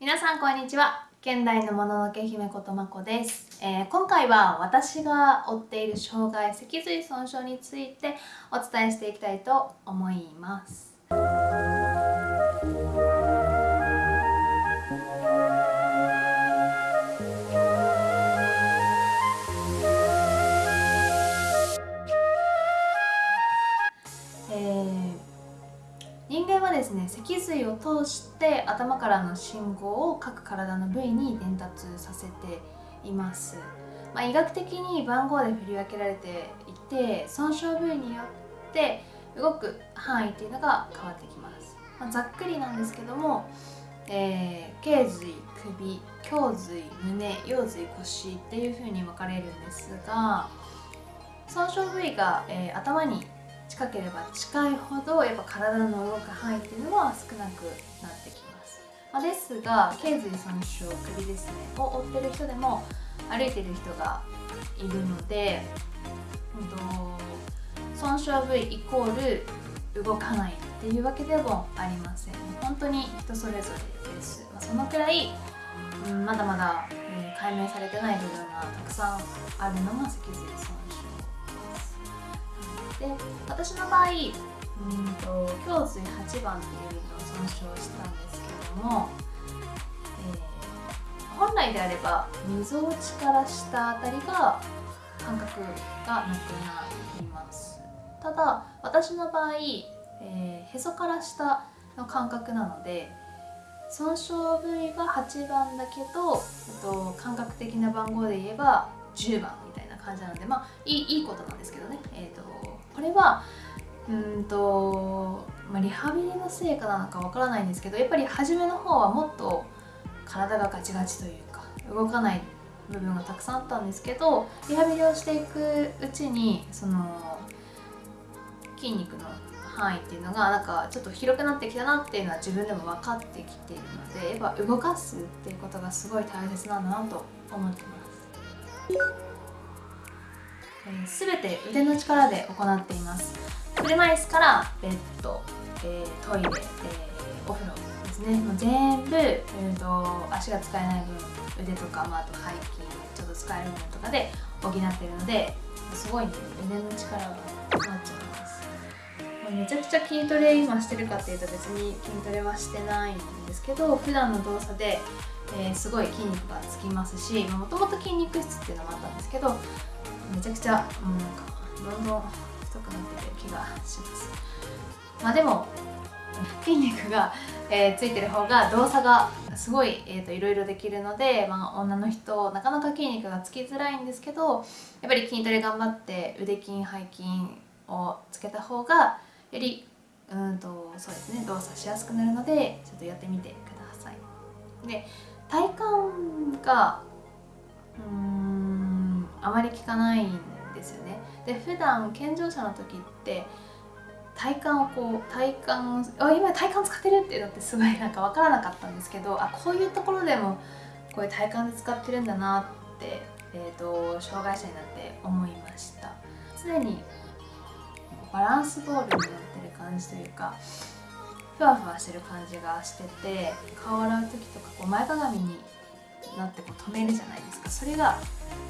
皆さんこんにちは。現代のもののけ姫ことまこです、えー、今回は私が負っている障害脊髄損傷についてお伝えしていきたいと思います。はですね脊髄を通して頭からの信号を各体の部位に伝達させています、まあ、医学的に番号で振り分けられていて損傷部位によって動く範囲っていうのが変わってきます、まあ、ざっくりなんですけども、えー、頸髄首胸髄胸腰髄腰っていう風に分かれるんですが損傷部位が、えー、頭に近ければ近いほどやっぱ体の動く範囲っていうのは少なくなってきます、まあ、ですが頸髄損傷首ですねを負ってる人でも歩いてる人がいるので、うんと、損傷部位イコール動かないっていうわけでもありません。本当に人それぞれです、まあ、そのくらい、うん、まだまだ、えー、解明されてない部分がたくさんあるのが脊髄損で私の場合うんと胸椎8番っていうのを損傷したんですけども、えー、本来であればみぞおちから下あたりが感覚がなくなります。ただ私の場合、えー、へそから下の感覚なので損傷部位が8番だけど、えっと、感覚的な番号で言えば10番みたいな感じなのでまあいいいいことなんですけどね、えーとこれはうんと、まあ、リハビリの成果なのかわからないんですけどやっぱり初めの方はもっと体がガチガチというか動かない部分がたくさんあったんですけどリハビリをしていくうちにその筋肉の範囲っていうのがなんかちょっと広くなってきたなっていうのは自分でも分かってきているのでやっぱ動かすっていうことがすごい大切なんだなと思ってます。すべて腕の力で行っています。車椅子からベッド、えー、トイレ、えー、お風呂ですね。もう全部、えーと、足が使えない分腕とか、まあ、あと背筋ちょっと使える分とかで補っているのですごいね腕の力が困っちゃいます。めちゃくちゃ筋トレ今してるかっていうと別に筋トレはしてないんですけど普段の動作で、えー、すごい筋肉がつきますしもともと筋肉質っていうのもあったんですけどめちゃくちゃもうなんかどんどん太くなってる気がします。まあでも筋肉が、えー、ついてる方が動作がすごい、えーと、いろいろできるので、まあ、女の人なかなか筋肉がつきづらいんですけどやっぱり筋トレ頑張って腕筋背筋をつけた方がよりうんとそうですね動作しやすくなるのでちょっとやってみてください。で体幹がうんあまり効かないんですよね。で普段健常者の時って体幹をこう体幹あ今体幹使ってるっていうのってすごいなんか分からなかったんですけどあこういうところでもこういう体幹で使ってるんだなって、えーと、障害者になって思いました。常にバランスボールになってる感じというかふわふわしてる感じがしてて顔を洗う時とかこう前かがみになってこう止めるじゃないですか。それが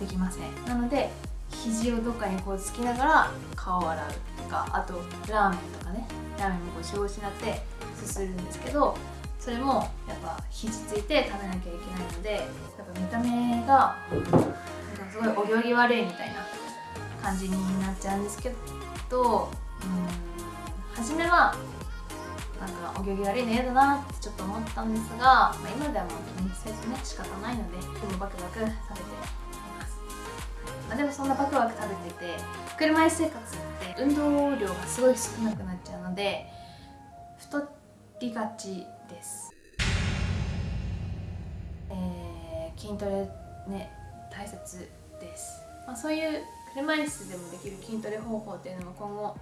できません。なので肘をどっかにこうつきながら顔を洗うとかあとラーメンとかね。ラーメンもこうしごしなってすするんですけどそれもやっぱ肘ついて食べなきゃいけないのでやっぱ見た目がすごいお行儀悪いみたいな感じになっちゃうんですけどうん初めはなんかお行儀悪いの嫌だなってちょっと思ったんですが、まあ、今ではもう気にせずね仕方ないのででもバクバク食べています、まあ、でもそんなバクバク食べてて車椅子生活って運動量がすごい少なくなっちゃうので太りがちです、えー、筋トレね大切です、まあ、そういう車椅子でもできる筋トレ方法っていうのも今後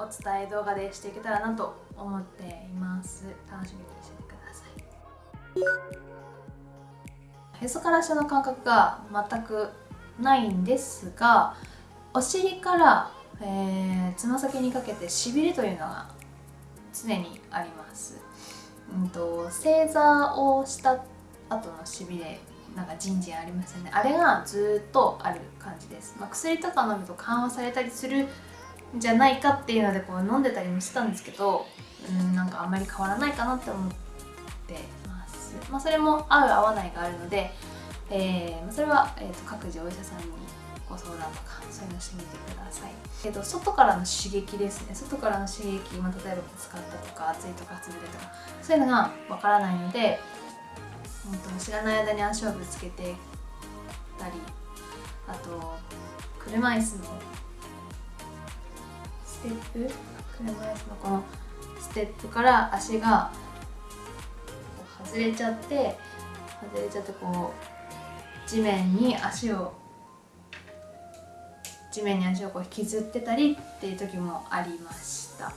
お伝え動画でしていけたらなと思っています。楽しみにしててください。へそから下の感覚が全くないんですがお尻から、えー、つま先にかけてしびれというのが常にあります。うんと、正座をした後のしびれなんかじんじんありますよね。あれがずっとある感じです、まあ、薬とか飲むと緩和されたりするじゃないかっていうのでこう飲んでたりもしたんですけどうんなんかあんまり変わらないかなって思ってます、まあ、それも合う合わないがあるので、えー、それは、えーと、各自お医者さんにご相談とかそういうのしてみてください。けど外からの刺激ですね。外からの刺激、まあ、例えば使ったとか熱いとか潰れとかそういうのがわからないので本当知らない間に足をぶつけてたりあと車椅子のテップ車椅子のこのステップから足が外れちゃって外れちゃってこう地面に足を地面に足をこう引きずってたりっていう時もありました。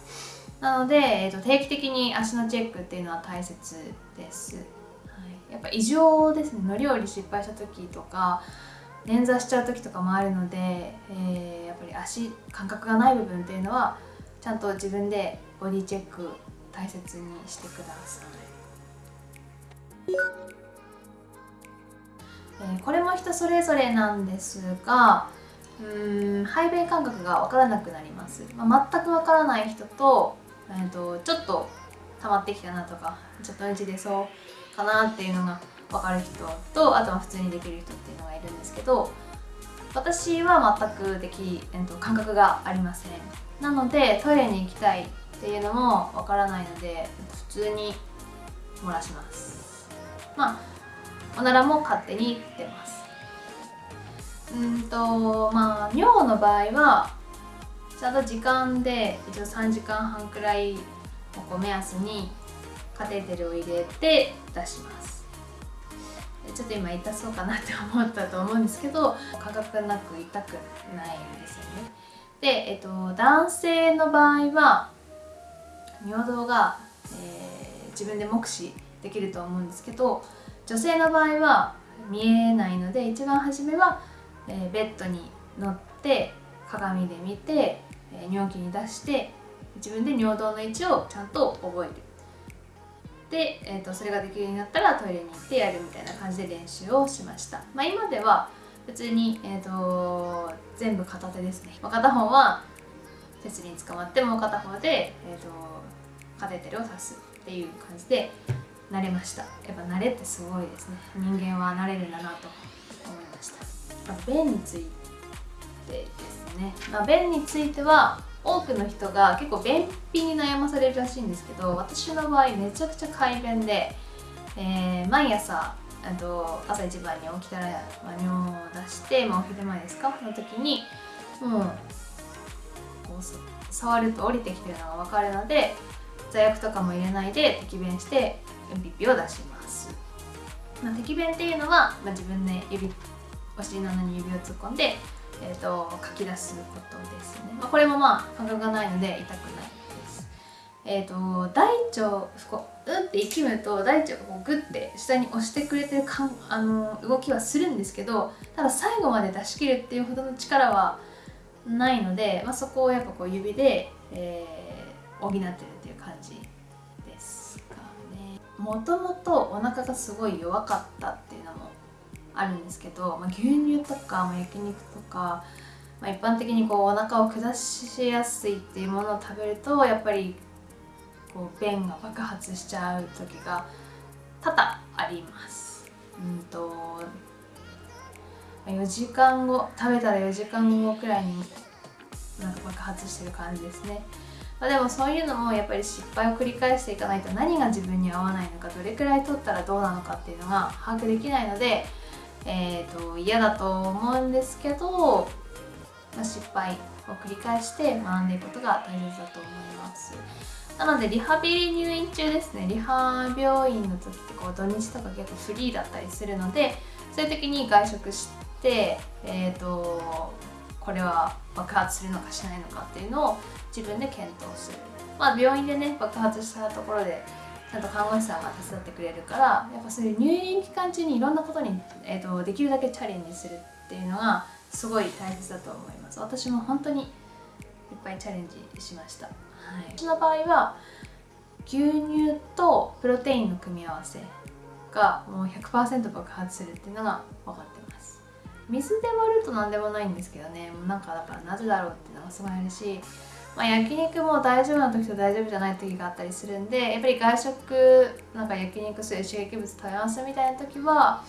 なので、えーと、定期的に足のチェックっていうのは大切です、はい、やっぱ異常ですね。乗り降り失敗した時とか捻挫しちゃう時とかもあるので、えー、足感覚がない部分っていうのはちゃんと自分でボディチェック大切にしてください、えー、これも人それぞれなんですがうん排便感覚が分からなくなります、まあ、全く分からない人と,、えーと、ちょっと溜まってきたなとかちょっとうち出そうかなっていうのが分かる人とあとは普通にできる人っていうのがいるんですけど私は全くでき、えーと、感覚がありません。なのでトイレに行きたいっていうのも分からないので普通に漏らします。まあおならも勝手に出ます。うんとまあ尿の場合はちゃんと時間で一応3時間半くらいを目安にカテーテルを入れて出します。ちょっと今痛そうかなって思ったと思うんですけど感覚なく痛くないんですよね。で、えっと、男性の場合は尿道が、えー、自分で目視できると思うんですけど女性の場合は見えないので一番初めはえー、ベッドに乗って鏡で見て、えー、尿器に出して自分で尿道の位置をちゃんと覚えるで、えーと、それができるようになったらトイレに行ってやるみたいな感じで練習をしました、まあ、今では別に、えーと、全部片手ですね、ま、片方は手すりに捕まってもう片方で、えーと、カテーテルを刺すっていう感じで慣れました。やっぱ慣れってすごいですね。人間は慣れるんだなと思いました、便についてですね、まあ、便については多くの人が結構便秘に悩まされるらしいんですけど私の場合めちゃくちゃ快便で、えー、毎朝あと朝一番に起きたら、まあ、尿を出して、まあ、お昼前ですか？の時にもうこう触ると降りてきてるのが分かるので座薬とかも入れないで滴便してうんぴっぴを出します、まあ、滴便っていうのは、まあ、自分で指お尻の穴に指を突っ込んで、えーと、書き出すことですね、まあ、これもまあ感覚がないので痛くないです。えっ、ー、と大腸こううんって息むと大腸がこうグッて下に押してくれてるかんあの動きはするんですけどただ最後まで出し切るっていうほどの力はないので、まあ、そこをやっぱこう指で、えー、補ってるっていう感じですかね。もともとお腹がすごい弱かったっていうあるんですけど、まあ、牛乳とか、まあ、焼肉とか、まあ、一般的にこうお腹を下しやすいっていうものを食べるとやっぱりこう便が爆発しちゃう時が多々あります。うんと4時間後食べたら4時間後くらいになんか爆発してる感じですね。まあ、でもそういうのもやっぱり失敗を繰り返していかないと何が自分に合わないのかどれくらい取ったらどうなのかっていうのが把握できないのでえーと、嫌だと思うんですけど、まあ、失敗を繰り返して学んでいくことが大切だと思います。なのでリハビリ入院中ですね。リハ病院の時ってこう土日とか結構フリーだったりするのでそういう時に外食してえっ、ー、とこれは爆発するのかしないのかっていうのを自分で検討する。まあ病院でね爆発したところでちゃんと看護師さんが手伝ってくれるからやっぱそういう入院期間中にいろんなことに、えーと、できるだけチャレンジするっていうのがすごい大切だと思います。私も本当にいっぱいチャレンジしました、はい、私の場合は牛乳とプロテインの組み合わせがもう100%爆発するっていうのが分かってます。水で割ると何でもないんですけどね。もうなんかだからなぜだろうっていうのがすごいあるし、まあ、焼肉も大丈夫な時と大丈夫じゃない時があったりするんでやっぱり外食なんか焼肉する刺激物食べますみたいな時は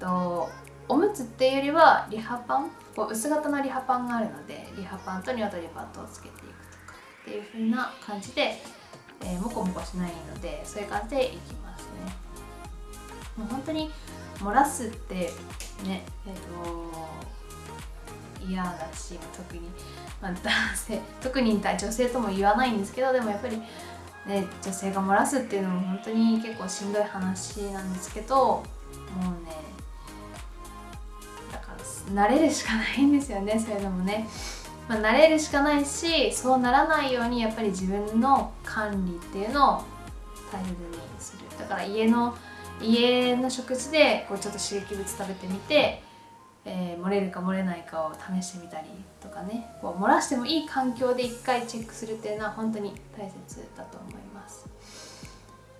とおむつっていうよりはリハパンこう薄型のリハパンがあるのでリハパンとニワトリパッドをつけていくとかっていう風な感じで、えー、モコモコしないのでそういう感じでいきますね。もう本当に漏らすってねえっ、ー、と嫌だし特に、まあ、男性 特に女性とも言わないんですけどでもやっぱりね、女性が漏らすっていうのも本当に結構しんどい話なんですけどもうねだから慣れるしかないんですよねそういうのもね、まあ、慣れるしかないしそうならないようにやっぱり自分の管理っていうのを大切にする。だから家の家の食事でこうちょっと刺激物食べてみて、漏れるか漏れないかを試してみたりとかね。こう漏らしてもいい環境で一回チェックするっていうのは本当に大切だと思います、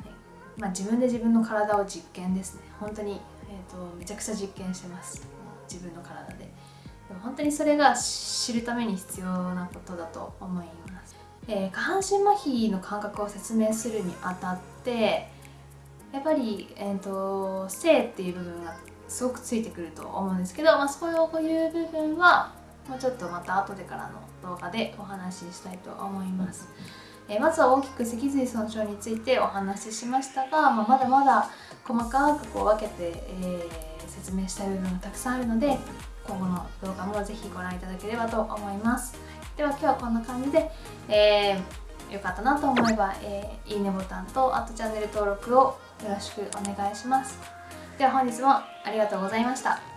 はい。まあ、自分で自分の体を実験ですね。本当に、えーとめちゃくちゃ実験してます。自分の体で。でも本当にそれが知るために必要なことだと思います、えー、下半身麻痺の感覚を説明するにあたってやっぱり、えーと、性っていう部分がすごくついてくると思うんですけど、まあ、そういう部分はもうちょっとまた後でからの動画でお話ししたいと思います。えー、まずは大きく脊髄損傷についてお話ししましたが、まあ、まだまだ細かくこう分けて、えー説明したい部分がたくさんあるので今後の動画もぜひご覧いただければと思います。では今日はこんな感じで、えー、よかったなと思えば、えー、いいねボタンとあとチャンネル登録をよろしくお願いしますでは本日もありがとうございました。